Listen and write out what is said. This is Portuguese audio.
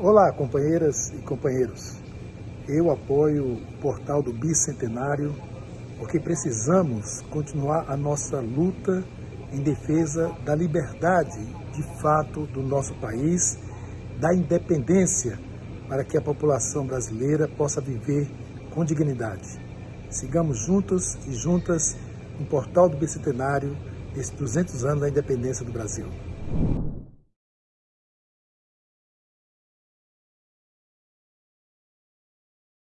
Olá, companheiras e companheiros. Eu apoio o portal do Bicentenário porque precisamos continuar a nossa luta em defesa da liberdade de fato do nosso país, da independência para que a população brasileira possa viver com dignidade. Sigamos juntos e juntas no portal do Bicentenário nesses 200 anos da independência do Brasil.